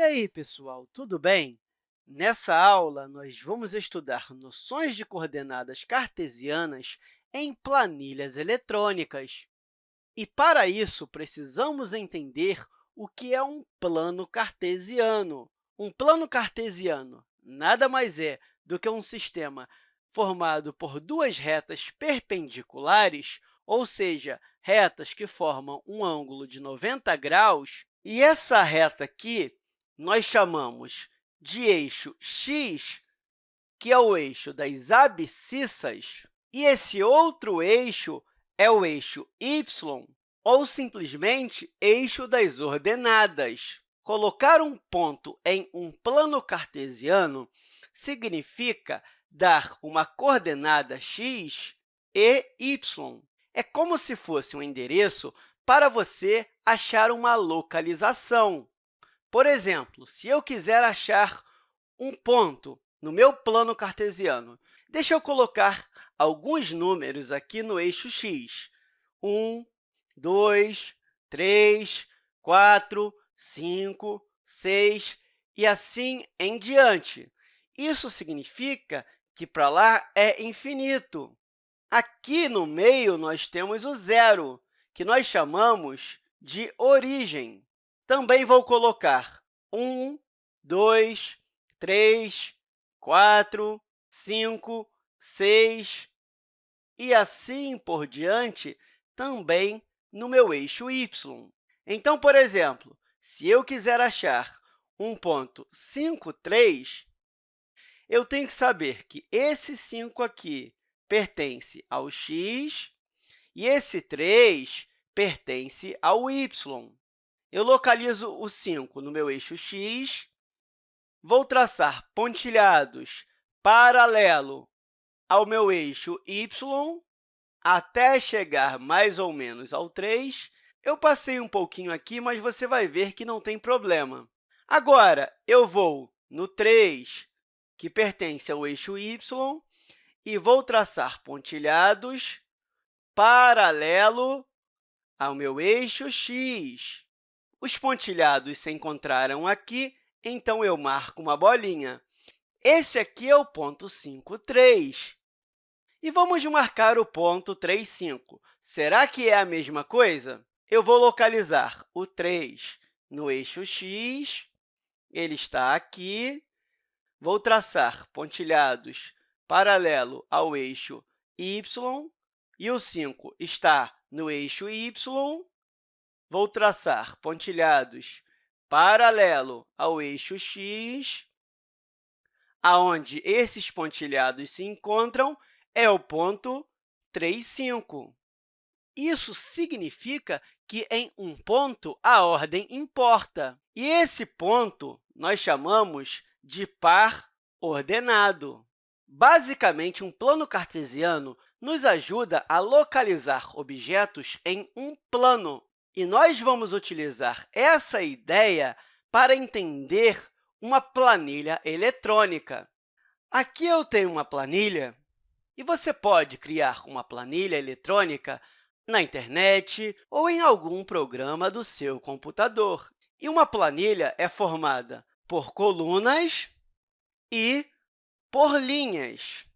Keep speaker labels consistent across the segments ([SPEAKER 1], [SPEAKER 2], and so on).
[SPEAKER 1] E aí, pessoal, tudo bem? Nessa aula, nós vamos estudar noções de coordenadas cartesianas em planilhas eletrônicas. E, para isso, precisamos entender o que é um plano cartesiano. Um plano cartesiano nada mais é do que um sistema formado por duas retas perpendiculares, ou seja, retas que formam um ângulo de 90 graus, e essa reta aqui nós chamamos de eixo x, que é o eixo das abscissas, e esse outro eixo é o eixo y, ou simplesmente eixo das ordenadas. Colocar um ponto em um plano cartesiano significa dar uma coordenada x e y. É como se fosse um endereço para você achar uma localização. Por exemplo, se eu quiser achar um ponto no meu plano cartesiano, deixa eu colocar alguns números aqui no eixo x. 1, 2, 3, 4, 5, 6 e assim em diante. Isso significa que para lá é infinito. Aqui no meio, nós temos o zero, que nós chamamos de origem. Também vou colocar 1, 2, 3, 4, 5, 6 e assim por diante também no meu eixo y. Então, por exemplo, se eu quiser achar um ponto 5, 3, eu tenho que saber que esse 5 aqui pertence ao x e esse 3 pertence ao y. Eu localizo o 5 no meu eixo x, vou traçar pontilhados paralelo ao meu eixo y até chegar mais ou menos ao 3. Eu passei um pouquinho aqui, mas você vai ver que não tem problema. Agora, eu vou no 3, que pertence ao eixo y, e vou traçar pontilhados paralelo ao meu eixo x. Os pontilhados se encontraram aqui, então eu marco uma bolinha. Esse aqui é o ponto 5, 3. E vamos marcar o ponto 3, 5. Será que é a mesma coisa? Eu vou localizar o 3 no eixo x, ele está aqui. Vou traçar pontilhados paralelo ao eixo y, e o 5 está no eixo y, Vou traçar pontilhados paralelo ao eixo x, aonde esses pontilhados se encontram é o ponto 3, 5. Isso significa que, em um ponto, a ordem importa. E esse ponto nós chamamos de par ordenado. Basicamente, um plano cartesiano nos ajuda a localizar objetos em um plano, e nós vamos utilizar essa ideia para entender uma planilha eletrônica. Aqui eu tenho uma planilha, e você pode criar uma planilha eletrônica na internet ou em algum programa do seu computador. E uma planilha é formada por colunas e por linhas.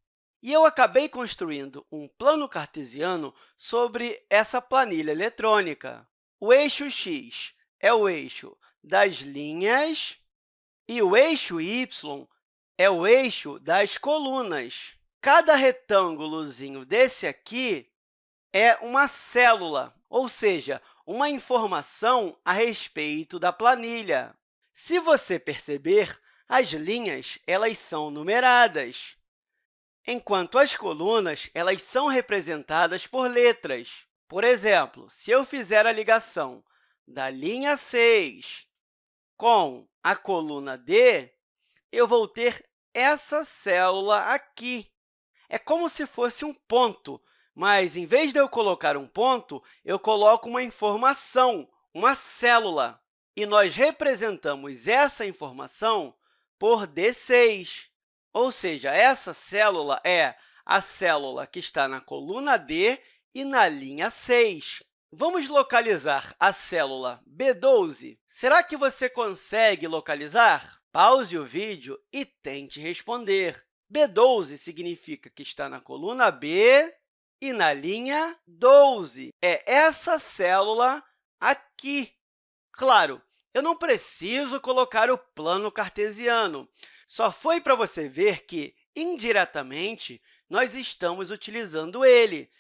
[SPEAKER 1] E eu acabei construindo um plano cartesiano sobre essa planilha eletrônica. O eixo x é o eixo das linhas e o eixo y é o eixo das colunas. Cada retângulozinho desse aqui é uma célula, ou seja, uma informação a respeito da planilha. Se você perceber, as linhas elas são numeradas, enquanto as colunas elas são representadas por letras. Por exemplo, se eu fizer a ligação da linha 6 com a coluna D, eu vou ter essa célula aqui. É como se fosse um ponto, mas, em vez de eu colocar um ponto, eu coloco uma informação, uma célula. E nós representamos essa informação por D6, ou seja, essa célula é a célula que está na coluna D e na linha 6. Vamos localizar a célula B12. Será que você consegue localizar? Pause o vídeo e tente responder. B12 significa que está na coluna B e na linha 12. É essa célula aqui. Claro, eu não preciso colocar o plano cartesiano. Só foi para você ver que, indiretamente, nós estamos utilizando ele,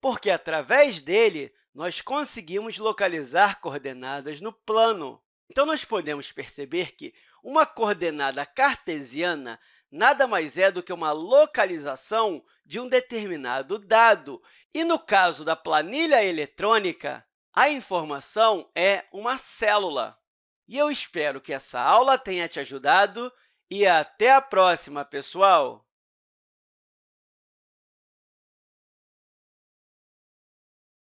[SPEAKER 1] porque, através dele, nós conseguimos localizar coordenadas no plano. Então, nós podemos perceber que uma coordenada cartesiana nada mais é do que uma localização de um determinado dado. E, no caso da planilha eletrônica, a informação é uma célula. E eu espero que essa aula tenha te ajudado e até a próxima, pessoal!